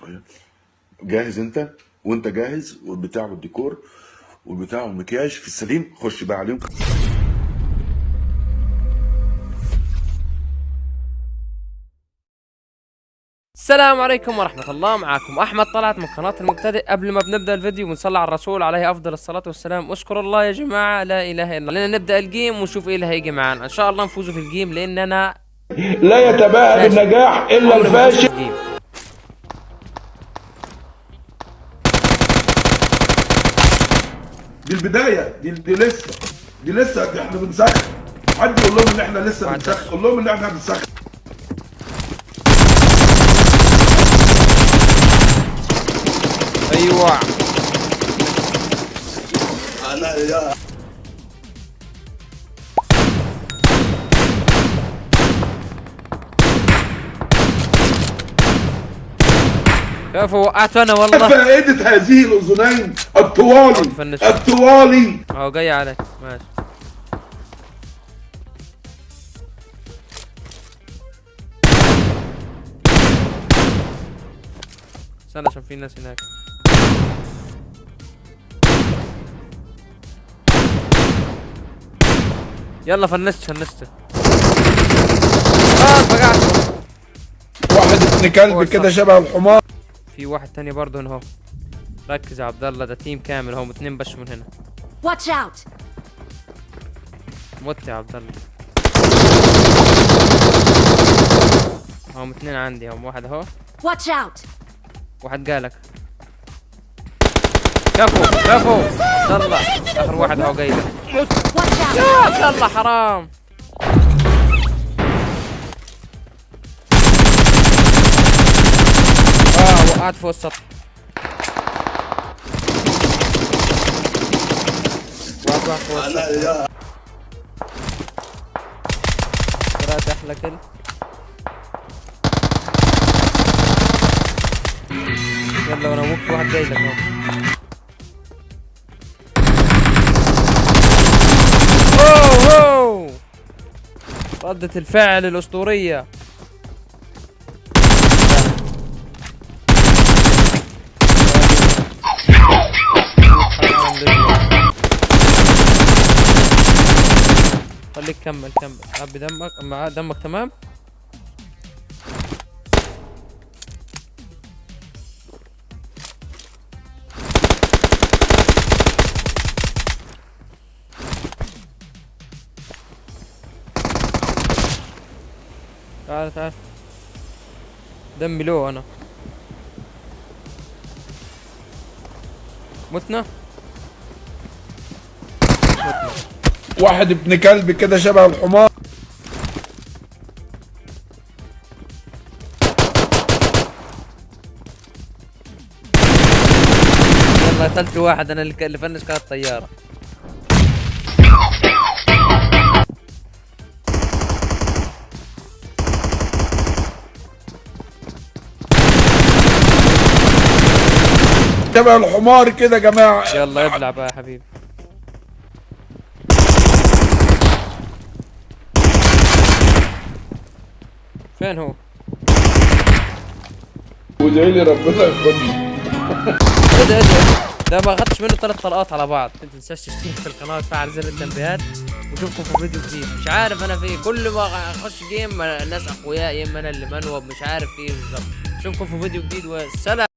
شوية. جاهز انت؟ وانت جاهز؟ والبتاع والديكور والبتاع والمكياج في السليم. خش بقى عليهم. السلام عليكم ورحمة الله. معكم أحمد طلعت من قناة المبتدئ. قبل ما بنبدأ الفيديو بنصلي على الرسول عليه أفضل الصلاة والسلام. اشكروا الله يا جماعة لا إله إلا الله. لأن نبدأ الجيم ونشوف إيه اللي هيجي معانا إن شاء الله نفوزوا في الجيم لأن أنا لا يتباهى. بالنجاح في الفاشل. دي البداية دي, دي لسه دي لسه إحنا بنسخن. حد يقول لهم إن إحنا لسه بنسخن؟ قول لهم إن إحنا بنسخن. أيوة. أنا يا كيف وقعته أنا والله فائده هذه الأذنين الطوالي. الطوالي. أهو جاي عليك. ماشي. استنى عشان في ناس هناك. يلا فنشت فنشت آه فقعت. واحد ابن كلب. كده شبه الحمار. في واحد تاني برضه هنا اهو. ركز يا عبد الله ده تيم كامل هم اتنين بس من هنا. Watch out! مت يا عبد الله هم اتنين عندي هم واحد اهو. Watch out! واحد قالك كفو كفو. يلا آخر واحد اهو جاي لك! يا الله حرام. وقعت فوق السطح وقعت واحد فوق أنا السطح يا قرأت أحلى كل يلا وأنا ممكن واحد جاي لك أهو. ردة الفعل الأسطورية. خليك كمل كمل. عبي دمك مع دمك تمام؟ تعال تعال. دمي لو أنا. متنا؟ متنا. واحد ابن كلب كده شبه الحمار. والله قتلت واحد أنا اللي فنش كانت طيارة. شبه الحمار كده يا جماعة. يلا ابلع بقى يا حبيبي. فين هو؟ وادعي لي ربنا إيه ده إيه ده؟ ما اخدتش منه ثلاث طلقات على بعض. ما تنساش تشترك في القناة وتفعل زر التنبيهات. واشوفكم في فيديو جديد. مش عارف أنا في كل ما أخش جيم الناس اخويا يا إما أنا اللي منوب مش عارف إيه بالظبط. اشوفكم في فيديو جديد والسلام.